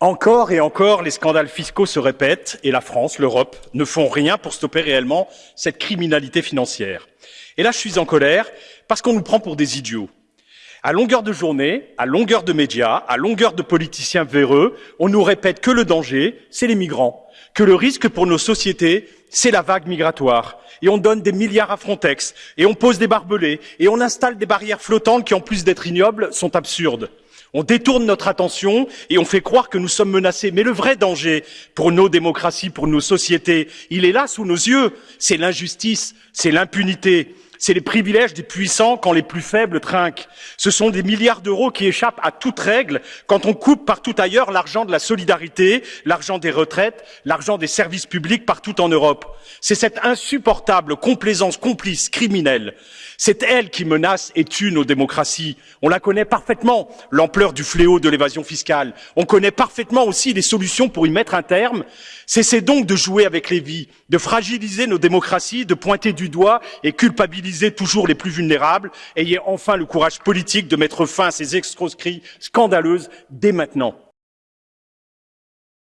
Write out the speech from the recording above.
Encore et encore, les scandales fiscaux se répètent et la France, l'Europe ne font rien pour stopper réellement cette criminalité financière. Et là, je suis en colère parce qu'on nous prend pour des idiots. À longueur de journée, à longueur de médias, à longueur de politiciens véreux, on nous répète que le danger, c'est les migrants, que le risque pour nos sociétés, c'est la vague migratoire. Et on donne des milliards à Frontex, et on pose des barbelés, et on installe des barrières flottantes qui, en plus d'être ignobles, sont absurdes. On détourne notre attention et on fait croire que nous sommes menacés. Mais le vrai danger pour nos démocraties, pour nos sociétés, il est là sous nos yeux. C'est l'injustice, c'est l'impunité, c'est les privilèges des puissants quand les plus faibles trinquent. Ce sont des milliards d'euros qui échappent à toute règle quand on coupe partout ailleurs l'argent de la solidarité, l'argent des retraites, l'argent des services publics partout en Europe. C'est cette insupportable complaisance complice criminelle. C'est elle qui menace et tue nos démocraties. On la connaît parfaitement, l'ampleur du fléau de l'évasion fiscale. On connaît parfaitement aussi les solutions pour y mettre un terme. Cessez donc de jouer avec les vies, de fragiliser nos démocraties, de pointer du doigt et culpabiliser toujours les plus vulnérables. Ayez enfin le courage politique de mettre fin à ces escroqueries scandaleuses dès maintenant.